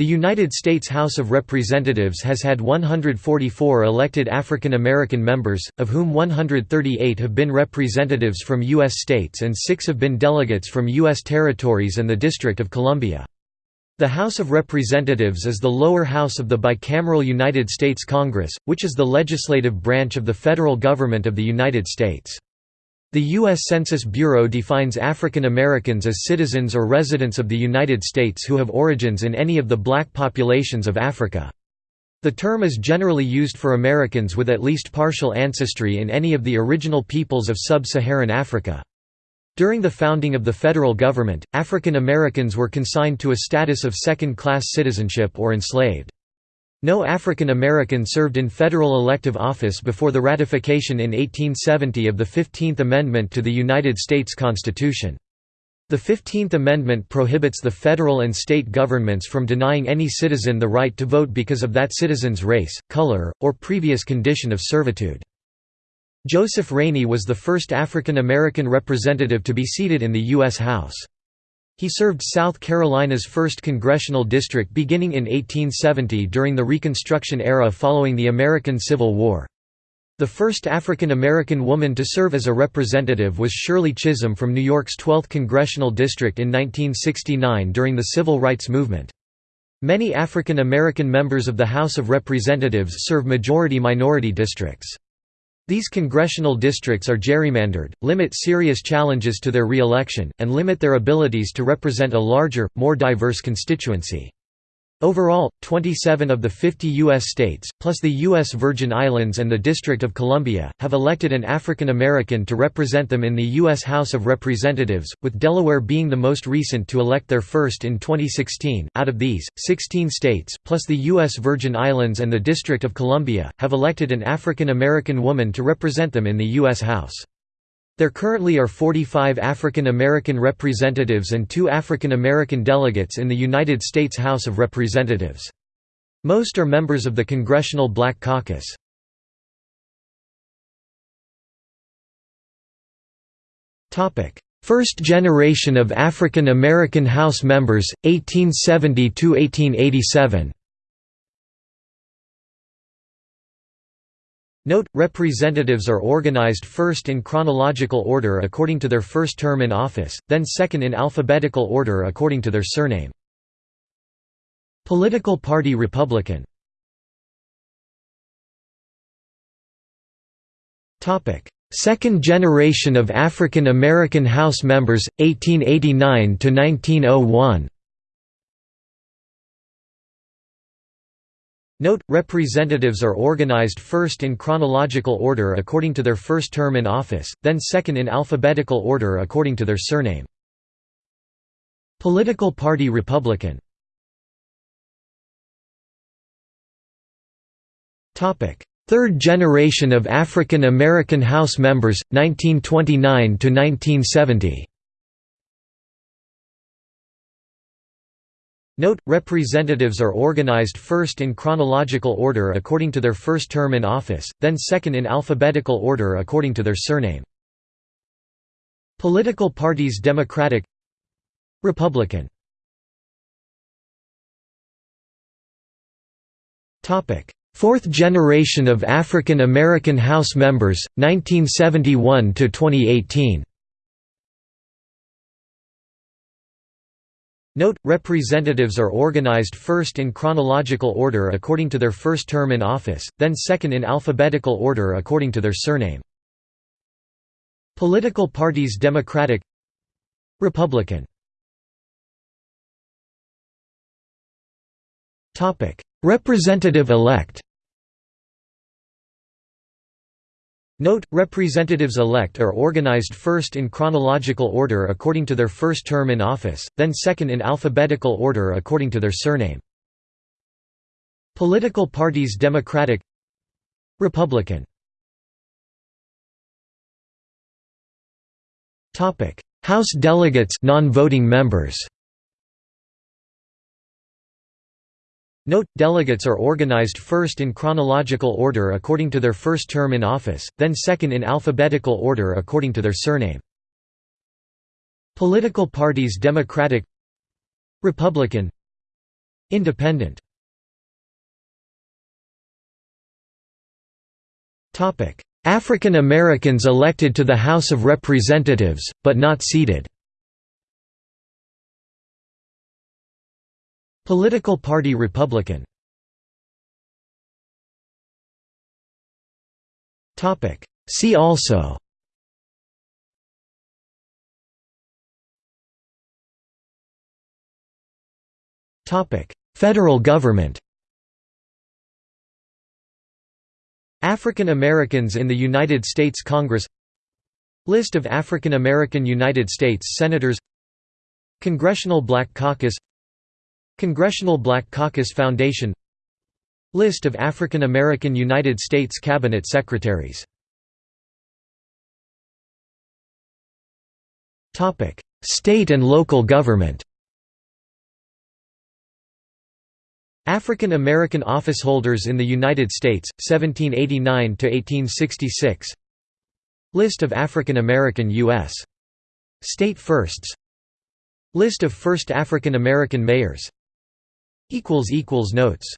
The United States House of Representatives has had 144 elected African American members, of whom 138 have been representatives from U.S. states and six have been delegates from U.S. territories and the District of Columbia. The House of Representatives is the lower house of the bicameral United States Congress, which is the legislative branch of the federal government of the United States. The U.S. Census Bureau defines African Americans as citizens or residents of the United States who have origins in any of the black populations of Africa. The term is generally used for Americans with at least partial ancestry in any of the original peoples of sub-Saharan Africa. During the founding of the federal government, African Americans were consigned to a status of second-class citizenship or enslaved. No African American served in federal elective office before the ratification in 1870 of the Fifteenth Amendment to the United States Constitution. The Fifteenth Amendment prohibits the federal and state governments from denying any citizen the right to vote because of that citizen's race, color, or previous condition of servitude. Joseph Rainey was the first African American representative to be seated in the U.S. House. He served South Carolina's 1st Congressional District beginning in 1870 during the Reconstruction era following the American Civil War. The first African American woman to serve as a representative was Shirley Chisholm from New York's 12th Congressional District in 1969 during the Civil Rights Movement. Many African American members of the House of Representatives serve majority-minority districts. These congressional districts are gerrymandered, limit serious challenges to their re-election, and limit their abilities to represent a larger, more diverse constituency. Overall, 27 of the 50 U.S. states, plus the U.S. Virgin Islands and the District of Columbia, have elected an African American to represent them in the U.S. House of Representatives, with Delaware being the most recent to elect their first in 2016. Out of these, 16 states, plus the U.S. Virgin Islands and the District of Columbia, have elected an African American woman to represent them in the U.S. House. There currently are 45 African American representatives and two African American delegates in the United States House of Representatives. Most are members of the Congressional Black Caucus. First generation of African American House members, 1870–1887 Note, representatives are organized first in chronological order according to their first term in office, then second in alphabetical order according to their surname. Political party Republican. Second generation of African American House members, 1889–1901 Note, representatives are organized first in chronological order according to their first term in office, then second in alphabetical order according to their surname. Political party Republican. Third generation of African American House members, 1929–1970 Note, representatives are organized first in chronological order according to their first term in office, then second in alphabetical order according to their surname. Political parties Democratic Republican. Fourth generation of African American House members, 1971–2018 Note, representatives are organized first in chronological order according to their first term in office, then second in alphabetical order according to their surname. Political parties Democratic Republican Representative-elect Note, representatives-elect are organized first in chronological order according to their first term in office, then second in alphabetical order according to their surname. Political parties Democratic Republican House delegates non-voting members Note, delegates are organized first in chronological order according to their first term in office, then second in alphabetical order according to their surname. Political parties Democratic Republican Independent. African Americans elected to the House of Representatives, but not seated Political Party Republican. See also. Federal government. African Americans in the United States Congress. List of African American United States Senators. Congressional Black Caucus Congressional Black Caucus Foundation List of African American United States Cabinet Secretaries State and local government. African American officeholders in the United States, 1789–1866 List of African American U.S. state firsts. List of first African American mayors Notes